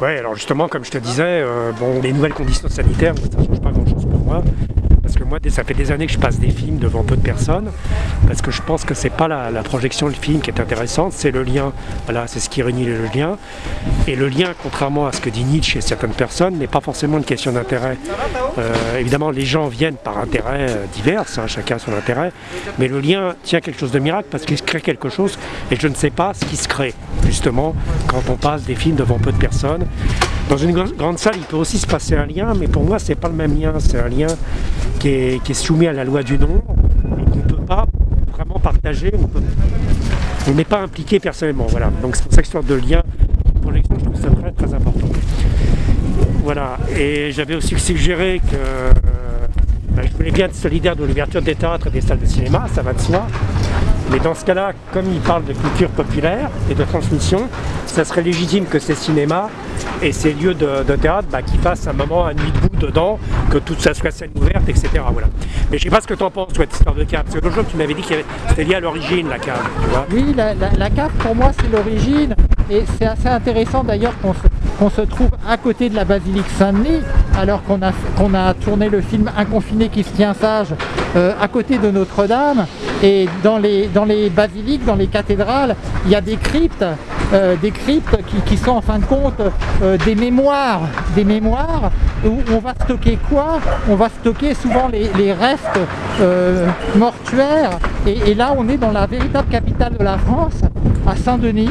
Ouais, alors justement, comme je te disais, euh, bon, les nouvelles conditions sanitaires, ça ne change pas grand-chose pour moi. Moi, ça fait des années que je passe des films devant peu de personnes, parce que je pense que c'est pas la, projection du film qui est intéressante, c'est le lien. Voilà, c'est ce qui réunit le lien. Et le lien, contrairement à ce que dit Nietzsche et certaines personnes, n'est pas forcément une question d'intérêt. Euh, évidemment, les gens viennent par intérêt euh, divers, hein, chacun son intérêt, mais le lien tient quelque chose de miracle parce qu'il se crée quelque chose, et je ne sais pas ce qui se crée, justement, quand on passe des films devant peu de personnes. Dans une grande salle, il peut aussi se passer un lien, mais pour moi, c'est pas le même lien. C'est un lien qui est, soumis à la loi du nombre et qu'on ne peut pas vraiment partager. On n'est pas impliqué personnellement. Voilà. Donc c'est pour ça que cette de lien, pour je trouve ça très, très important. Voilà. Et j'avais aussi suggéré que je voulais bien être solidaire de l'ouverture des théâtres et des salles de cinéma, ça va de soi. Mais dans ce cas-là, comme il parle de culture populaire et de transmission, ça serait légitime que ces cinémas et ces lieux de, théâtre bah, qui fassent un moment, un nuit debout dedans, que tout ça soit scène ouverte, etc. Voilà. Mais je sais pas ce que tu en penses, toi, cette histoire de cave. Parce que l'autre jour, tu m'avais dit que c'était lié à l'origine, la cave. oui, la, cave, pour moi, c'est l'origine. Et c'est assez intéressant d'ailleurs qu'on se, trouve à côté de la basilique Saint-Denis, alors qu'on a, tourné le film Un confiné qui se tient sage euh, à côté de Notre-Dame. Et dans les, basiliques, dans les cathédrales, il y a des cryptes, euh, des cryptes qui, sont en fin de compte euh, des mémoires, des mémoires où on va stocker quoi? On va stocker souvent les, restes mortuaires. Et, là, on est dans la véritable capitale de la France, à Saint-Denis.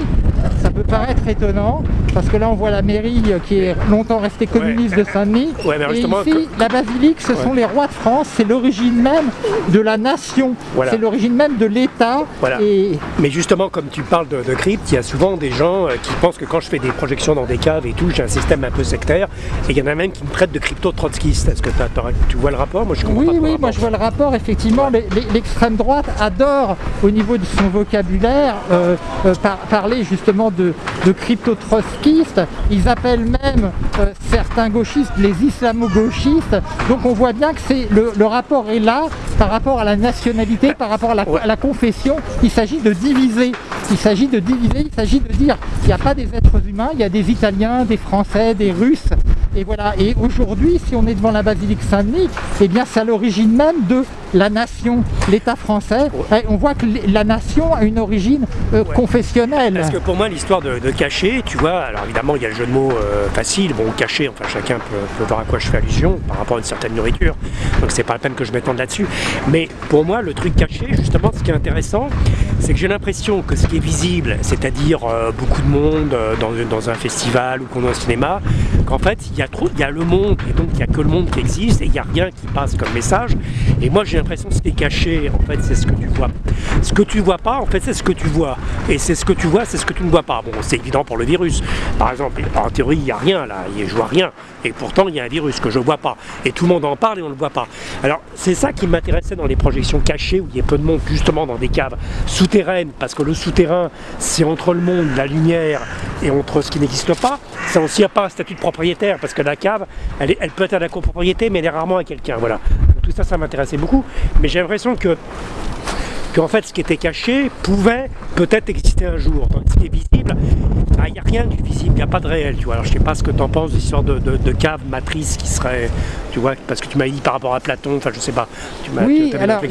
Ça peut paraître étonnant, parce que là, on voit la mairie qui est longtemps restée communiste de Saint-Denis. et ici, la basilique, ce sont les rois de France, c'est l'origine même de la nation, c'est l'origine même de l'État. Et... Mais justement, comme tu parles de, de crypte, il y a souvent des gens euh, qui pensent que quand je fais des projections dans des caves et tout, j'ai un système un peu sectaire. Et il y en a même qui me prêtent de crypto-trotskistes. Est-ce que tu vois le rapport? Moi, je comprends Oui, oui, moi je vois le rapport. Effectivement, l'extrême droite adore, au niveau de son vocabulaire, euh, euh, parler justement de, Ils appellent même certains gauchistes les islamo-gauchistes. Donc on voit bien que le, rapport est là par rapport à la nationalité, par rapport à la, à la confession. Il s'agit de diviser. Il s'agit de diviser, il s'agit de dire qu'il n'y a pas des êtres humains, il y a des Italiens, des Français, des Russes, et voilà. Et aujourd'hui, si on est devant la basilique Saint-Denis, eh bien c'est à l'origine même de la nation, l'État français. on voit que la nation a une origine euh, confessionnelle. Parce que pour moi, l'histoire de, cacher, tu vois, alors évidemment, il y a le jeu de mots euh, facile, bon, cacher, enfin chacun peut, voir à quoi je fais allusion par rapport à une certaine nourriture, donc c'est pas la peine que je m'étende là-dessus. Mais pour moi, le truc caché, justement, ce qui est intéressant, c'est que j'ai l'impression que ce qui est visible, c'est-à-dire euh, beaucoup de monde dans, dans, un festival ou qu'on est au cinéma, fait, il y a il y a le monde, et donc il n'y a que le monde qui existe, et il n'y a rien qui passe comme message. Et moi j'ai l'impression que ce qui est caché, en fait, c'est ce que tu vois. Ce que tu vois pas, en fait, c'est ce que tu vois. Et c'est ce que tu vois, c'est ce que tu ne vois pas. Bon, c'est évident pour le virus. Par exemple, en théorie, il n'y a rien là, je vois rien. Et pourtant, il y a un virus que je ne vois pas. Et tout le monde en parle et on ne le voit pas. Alors, c'est ça qui m'intéressait dans les projections cachées, où il y a peu de monde, justement, dans des caves souterraines, parce que le souterrain, c'est entre le monde, la lumière, et entre ce qui n'existe pas. Ça aussi, a pas un statut de propriétaire, parce que la cave, elle, elle peut être à la copropriété, mais elle est rarement à quelqu'un. Voilà. tout ça, ça m'intéressait beaucoup. Mais j'ai l'impression que qu'en fait ce qui était caché pouvait peut-être exister un jour. Donc ce qui est visible, il ah, n'y a rien du visible, il n'y a pas de réel. Tu vois. Alors je sais pas ce que tu en penses, l'histoire de, de, cave, matrice qui serait, tu vois, parce que tu m'as dit par rapport à Platon, enfin je sais pas. Tu oui, alors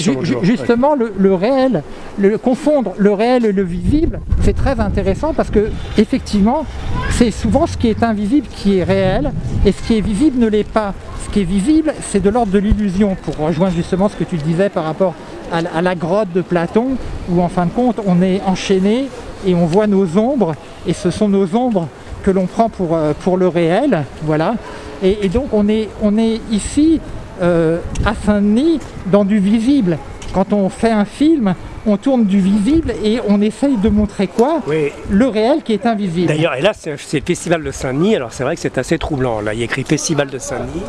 justement le, réel, le, confondre le réel et le visible, c'est très intéressant parce que effectivement, c'est souvent ce qui est invisible qui est réel et ce qui est visible ne l'est pas. Ce qui est visible, c'est de l'ordre de l'illusion, pour rejoindre justement ce que tu disais par rapport à, la grotte de Platon, où en fin de compte on est enchaîné et on voit nos ombres, et ce sont nos ombres que l'on prend pour, euh, pour le réel, voilà. Et, donc on est, on est ici euh, à Saint-Denis dans du visible. Quand on fait un film, on tourne du visible et on essaye de montrer quoi? Le réel qui est invisible. D'ailleurs, et là c'est le festival de Saint-Denis, alors c'est vrai que c'est assez troublant. Là, il y a écrit Festival de Saint-Denis.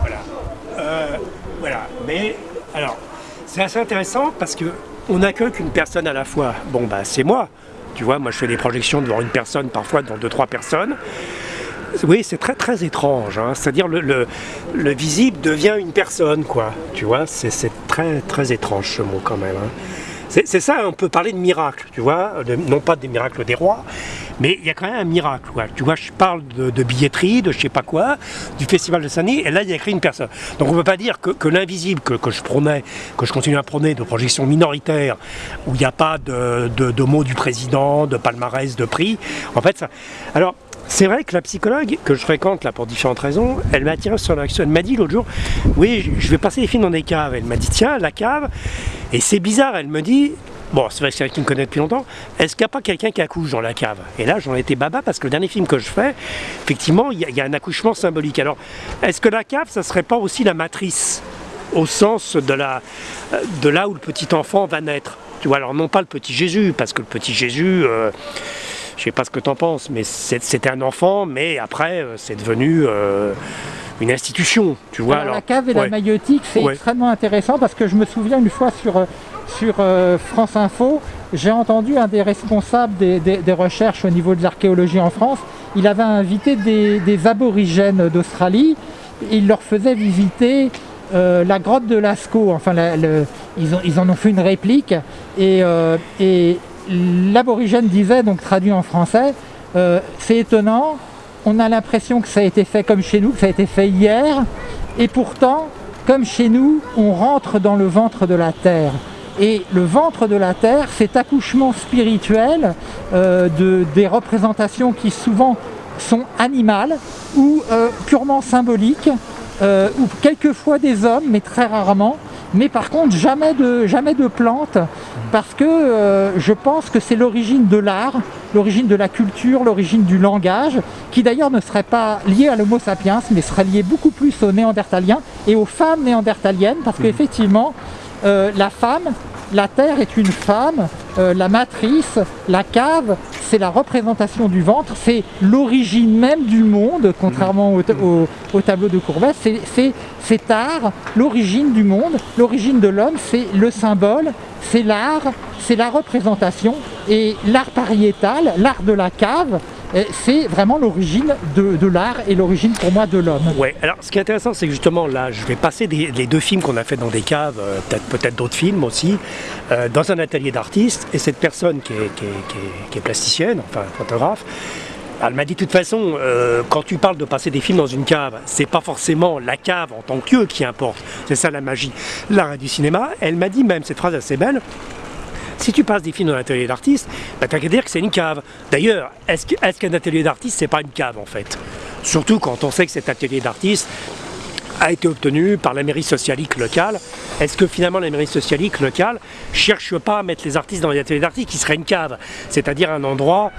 Voilà. Euh, voilà. Mais alors, c'est assez intéressant parce que on n'accueille qu'une personne à la fois. Bon, bah c'est moi. Tu vois, moi je fais des projections devant une personne, parfois devant deux, trois personnes. Oui, c'est très très étrange. Hein. C'est-à-dire le, le, visible devient une personne, quoi. Tu vois, c'est très très étrange ce mot quand même. Hein. C'est ça, on peut parler de miracle, tu vois, non pas des miracles des rois, mais il y a quand même un miracle. Tu vois, je parle de, billetterie, de je sais pas quoi, du festival de Saint-Denis, et là, il y a écrit une personne. Donc on ne peut pas dire que, l'invisible que, je prônais, que je continue à prôner, de projection minoritaire, où il n'y a pas de, de, mots du président, de palmarès, de prix, en fait, ça... Alors, c'est vrai que la psychologue que je fréquente là pour différentes raisons, elle m'a attiré sur l'action. Elle m'a dit l'autre jour, oui, je vais passer des films dans des caves. Elle m'a dit, tiens, la cave. Et c'est bizarre, elle me dit, Bon, c'est vrai que c'est qui me connaît depuis longtemps. Est-ce qu'il n'y a pas quelqu'un qui accouche dans la cave? Et là, j'en étais baba parce que le dernier film que je fais, effectivement, il y, a un accouchement symbolique. Alors, est-ce que la cave, ça serait pas aussi la matrice au sens de, là où le petit enfant va naître? Tu vois, alors non pas le petit Jésus, parce que le petit Jésus, euh, je sais pas ce que tu en penses, mais c'était un enfant, mais après, euh, c'est devenu... Euh, une institution, tu vois. Alors, la cave et la maïotique, c'est extrêmement intéressant parce que je me souviens une fois sur sur euh, France Info, j'ai entendu un des responsables des, recherches au niveau de l'archéologie en France, il avait invité des, aborigènes d'Australie, il leur faisait visiter euh, la grotte de Lascaux, enfin ils, en ont fait une réplique, et, euh, et l'aborigène disait, donc traduit en français, c'est étonnant, on a l'impression que ça a été fait comme chez nous, que ça a été fait hier, et pourtant, comme chez nous, on rentre dans le ventre de la terre. Et le ventre de la terre, cet accouchement spirituel euh, de, des représentations qui souvent sont animales ou euh, purement symboliques, euh, ou quelquefois des hommes, mais très rarement, mais par contre jamais de, jamais de plantes, parce que je pense que c'est l'origine de l'art, l'origine de la culture, l'origine du langage, qui d'ailleurs ne serait pas lié à l'homo sapiens, mais serait lié beaucoup plus aux néandertaliens et aux femmes néandertaliennes, parce qu'effectivement, euh, la femme, la terre est une femme, euh, la matrice, la cave, c'est la représentation du ventre, c'est l'origine même du monde, contrairement au, tableau de Courbet, c'est cet art, l'origine du monde, l'origine de l'homme, c'est le symbole, c'est l'art, c'est la représentation, et l'art pariétal, l'art de la cave, c'est vraiment l'origine de, l'art et l'origine pour moi de l'homme. Ouais, alors ce qui est intéressant, c'est justement là, je vais passer les deux films qu'on a fait dans des caves, euh, peut-être d'autres films aussi, euh, dans un atelier d'artiste, et cette personne qui est, plasticienne, enfin photographe, elle m'a dit de toute façon, euh, quand tu parles de passer des films dans une cave, c'est pas forcément la cave en tant que lieu qui importe, c'est ça la magie, l'art du cinéma. Elle m'a dit même cette phrase assez belle, si tu passes des films dans un atelier d'artiste, bah, t'as qu'à dire que c'est une cave. D'ailleurs, est-ce qu'un atelier d'artiste, c'est pas une cave en fait? Surtout quand on sait que cet atelier d'artiste a été obtenu par la mairie socialique locale. Est-ce que finalement la mairie socialique locale cherche pas à mettre les artistes dans les ateliers d'artistes qui serait une cave C'est-à-dire un endroit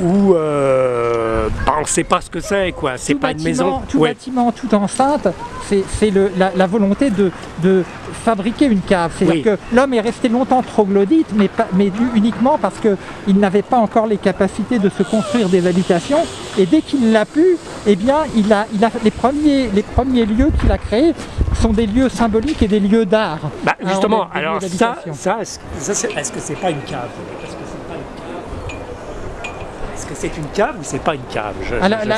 où euh, bah, on ne sait pas ce que c'est, quoi. C'est pas une maison. Tout bâtiment, toute enceinte, c'est la, la, volonté de, de, fabriquer une cave. C'est-à-dire que l'homme est resté longtemps troglodyte, mais, pas, mais uniquement parce qu'il n'avait pas encore les capacités de se construire des habitations. Et dès qu'il l'a pu, eh bien, il a, il a les, premiers, les premiers lieux qu'il a créés sont des lieux symboliques et des lieux d'art. Bah, justement, alors, ça, ça est-ce que c'est pas une cave? Est-ce que c'est une cave? Ou c'est pas une cave?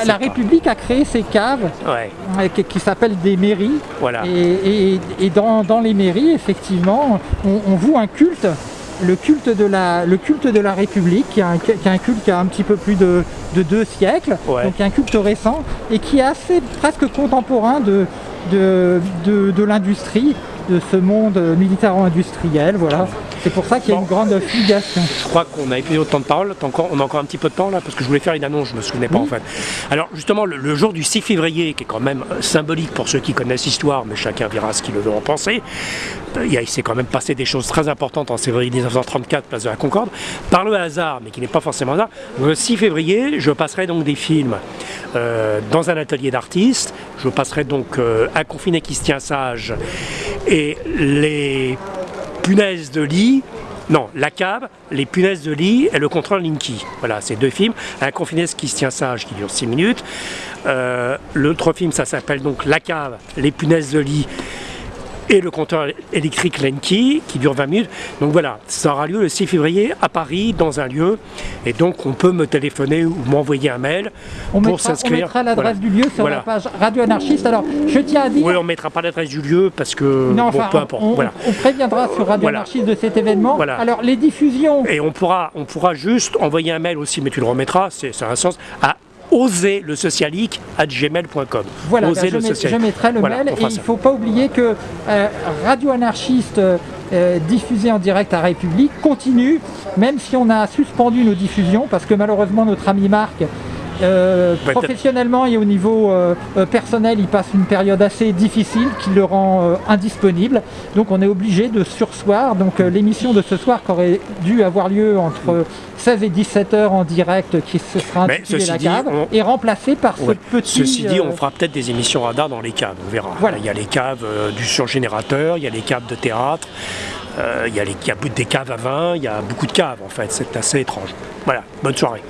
La, République a créé ces caves euh, qui, s'appellent des mairies. Voilà. Et, dans, les mairies, effectivement, on, voue un culte le culte de la, le culte de la République, qui est un, culte qui a un petit peu plus de, deux siècles, donc un culte récent, et qui est assez presque contemporain de, de, l'industrie, de ce monde militaro-industriel, voilà. C'est pour ça qu'il y a une grande fluidation. Je crois qu'on a plus autant de parole, on a encore un petit peu de temps là, parce que je voulais faire une annonce, je me souvenais pas en fait. Alors justement, le, jour du 6 février, qui est quand même euh, symbolique pour ceux qui connaissent l'histoire, mais chacun verra ce qu'il veut en penser, euh, il, s'est quand même passé des choses très importantes en février 1934, place de la Concorde, par le hasard, mais qui n'est pas forcément hasard. Le 6 février, je passerai donc des films euh, dans un atelier d'artistes, je passerai donc Un confiné qui se tient sage et les punaises de lit, non, La cave, Les punaises de lit et Le contrôle Linky. Voilà, c'est deux films. Un confiné qui se tient sage qui dure 6 minutes. Euh, l'autre film, ça s'appelle donc La cave, Les punaises de lit et le compteur électrique Lenki qui dure 20 minutes. Donc voilà, ça aura lieu le 6 février à Paris dans un lieu et donc on peut me téléphoner ou m'envoyer un mail on pour s'inscrire. On mettra l'adresse Voilà. du lieu sur Voilà. la page Radio Anarchiste. Alors je tiens à dire... Oui, on mettra pas l'adresse du lieu parce que Non, bon, enfin, peu on- importe. on, voilà. on préviendra sur Radio. Anarchiste de cet événement. Voilà. Alors les diffusions, Et on pourra, on pourra juste envoyer un mail aussi, mais tu le remettras, c'est ça a un sens, à oser le socialique à gmail.com. voilà, oser je, le socialique. je mettrai le Voilà, mail et il ne faut pas oublier que euh, Radio Anarchiste euh, diffusé en direct à République continue, même si on a suspendu nos diffusions, parce que malheureusement notre ami Marc euh, professionnellement et au niveau euh, euh, personnel, il passe une période assez difficile qui le rend euh, indisponible. Donc on est obligé de sursoir. Donc l'émission de ce soir qui aurait dû avoir lieu entre 16 et 17 heures en direct, qui se sera intitulée La dit, Cave, on- est remplacée par Ouais. ce petit... Ceci dit, on fera peut-être des émissions radar dans les caves, on verra. Voilà. Il y a les caves du surgénérateur, il y a les caves de théâtre, il, y a les, il y a des caves à vin, il y a beaucoup de caves en fait, c'est assez étrange. Voilà, bonne soirée.